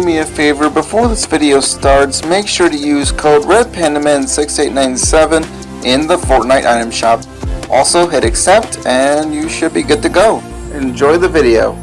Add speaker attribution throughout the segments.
Speaker 1: do me a favor, before this video starts, make sure to use code RedPandaman6897 in the Fortnite item shop. Also hit accept and you should be good to go. Enjoy the video.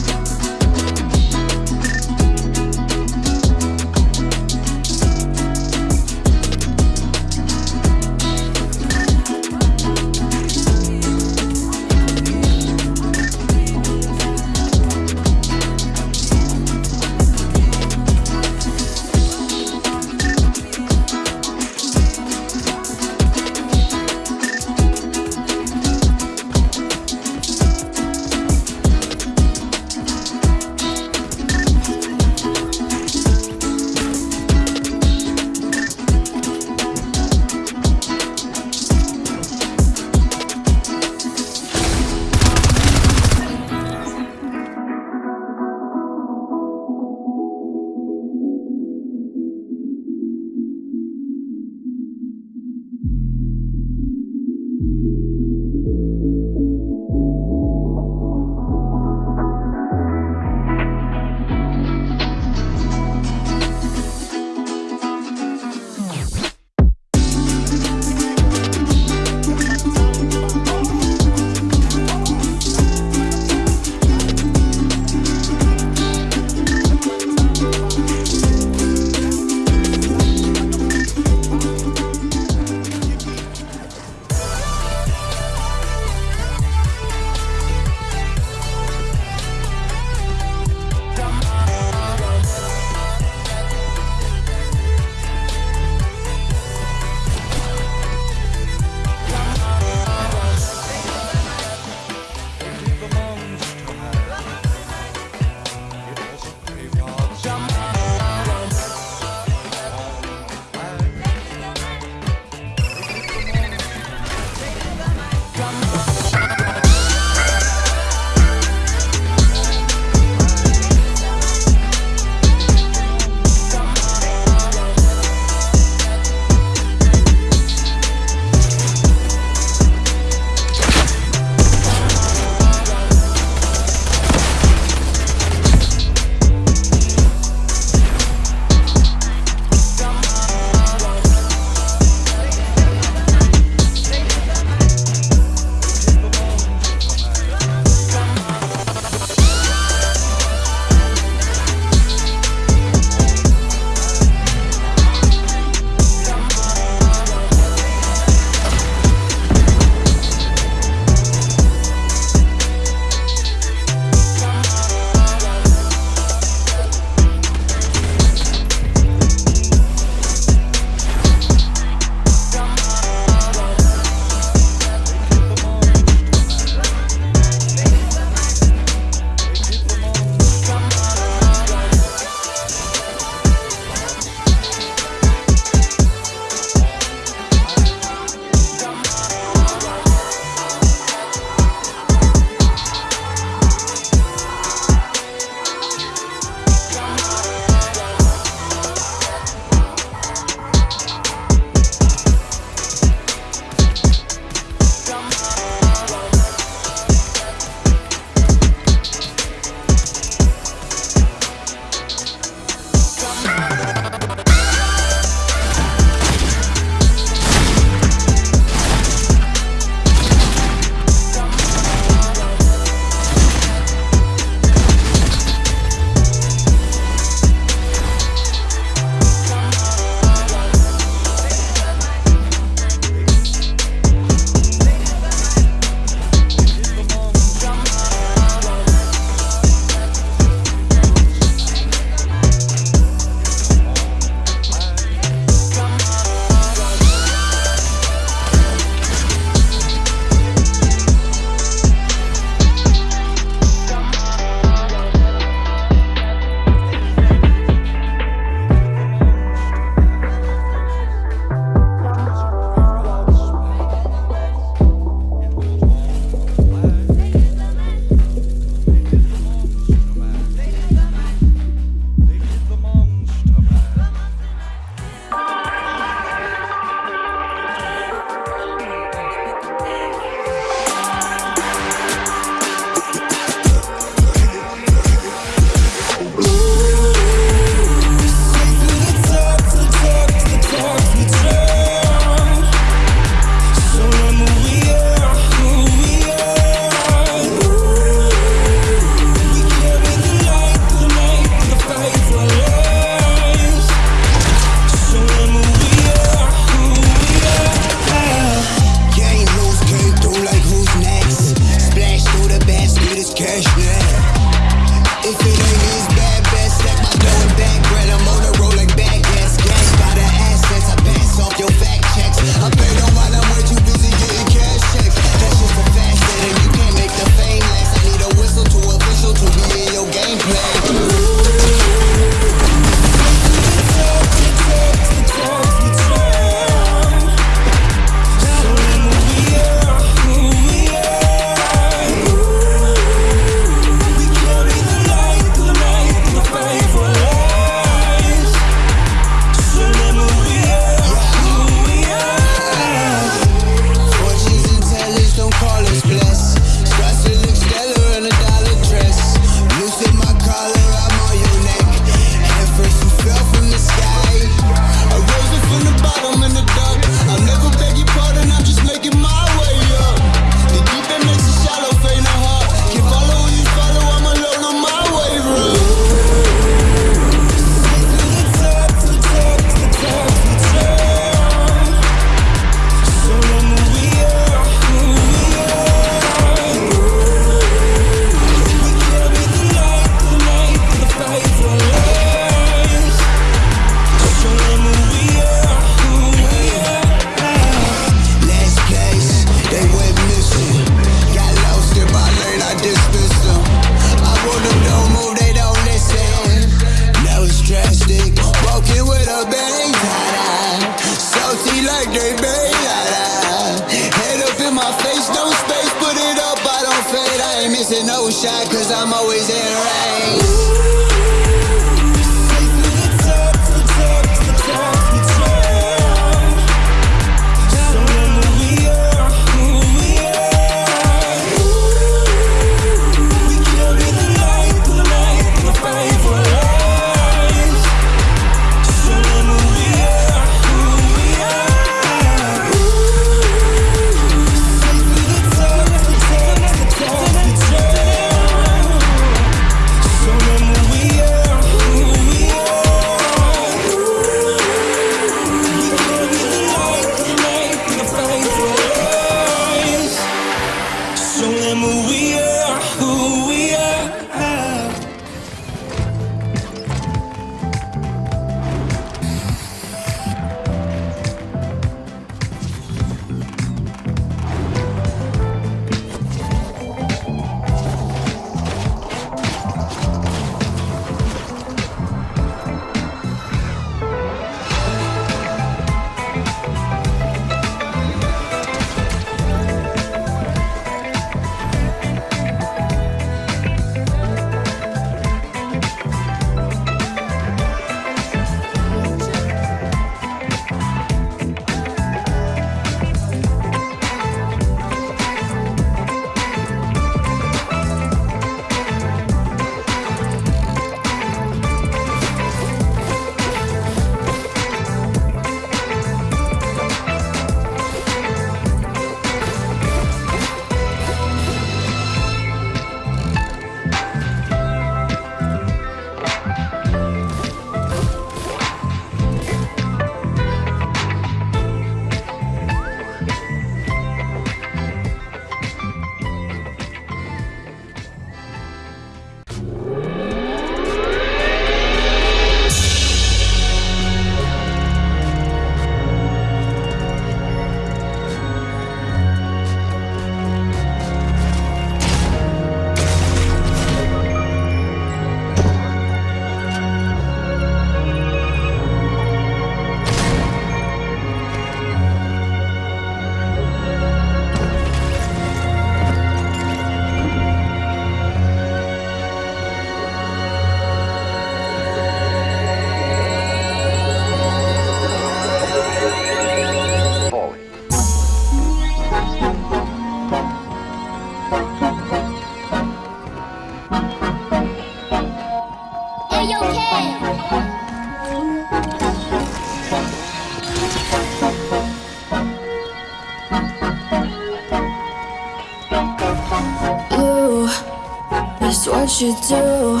Speaker 2: What you do.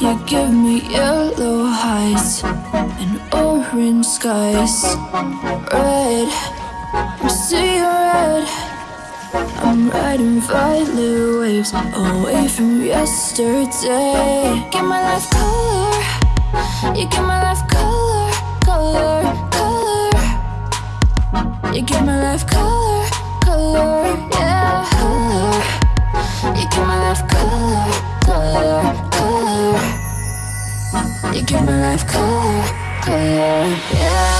Speaker 2: You give me yellow heights and orange skies. Red, I'm seeing red. I'm riding violet waves away from yesterday. Give my life color. You give my life color, color, color. You give my life color, color, yeah, color. You give my life color, color, color. You give my life color, color, yeah.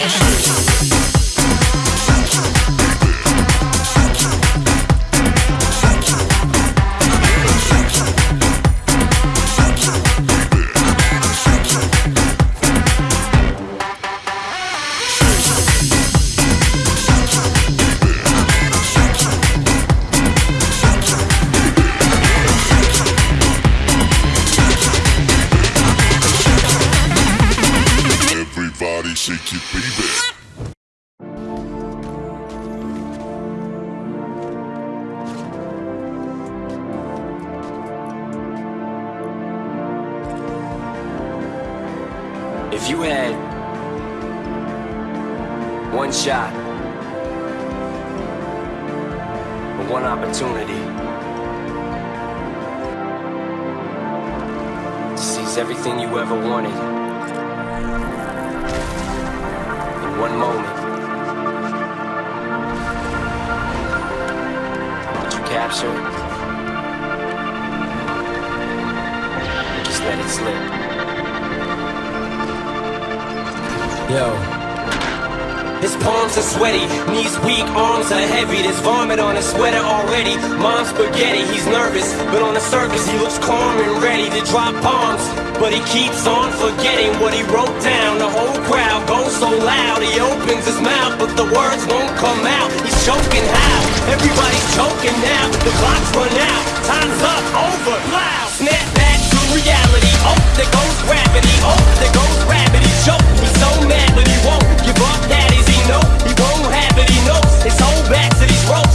Speaker 2: i'm
Speaker 3: 情 Vomit on his sweater already. Mom's spaghetti, he's nervous, but on the surface he looks calm and ready to drop bombs. But he keeps on forgetting what he wrote down. The whole crowd goes so loud, he opens his mouth, but the words won't come out. He's choking how? Everybody's choking now. The clock's run out, time's up, over, loud. Snap back to reality. Oh, there goes gravity. Oh, there goes gravity. Choke. He's so mad, but he won't give up. That is he know he won't have it. He knows his whole back to these ropes.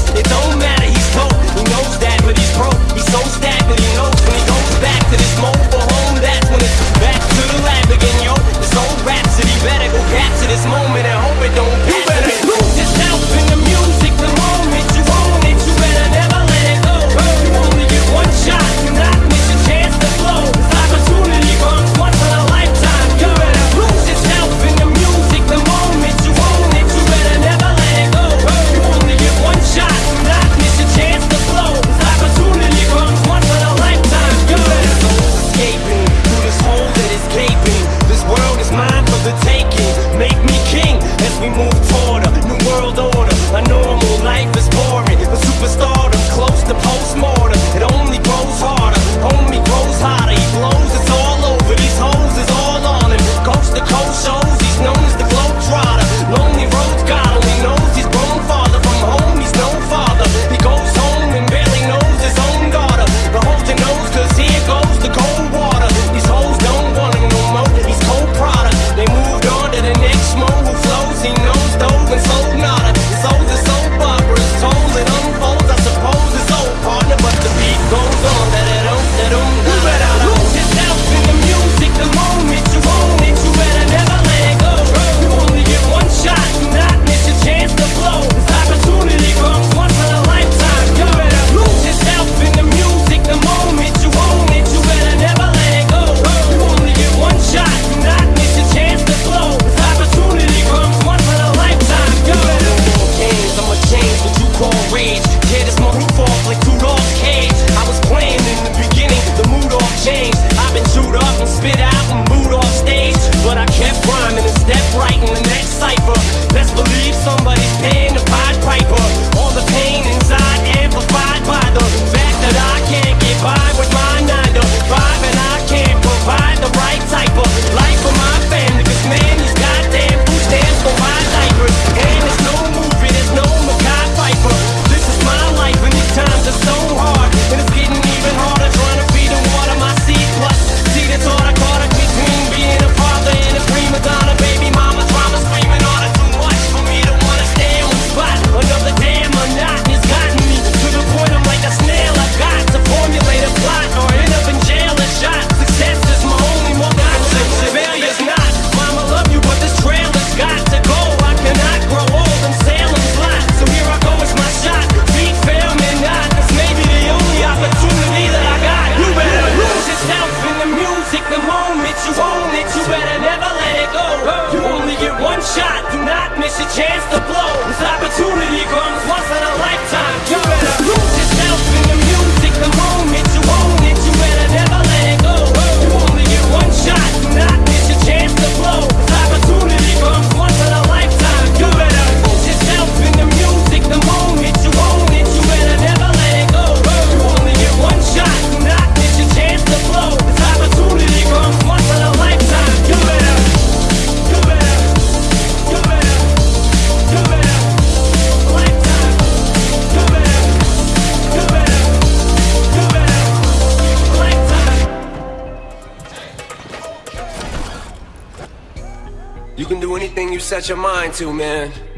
Speaker 3: can do anything you set your mind to, man.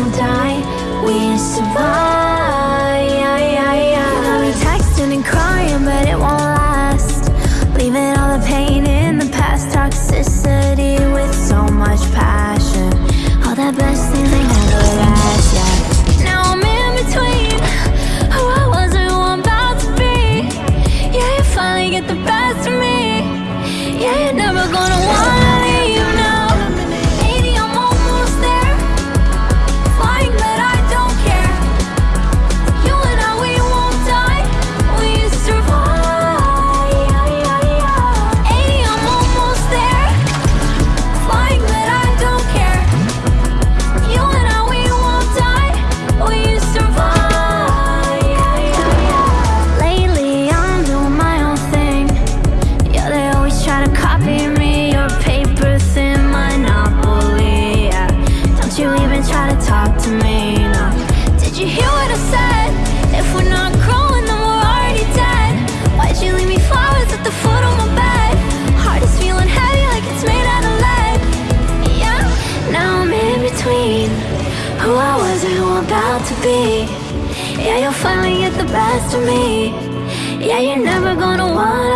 Speaker 4: don't die, we survive. you're never gonna want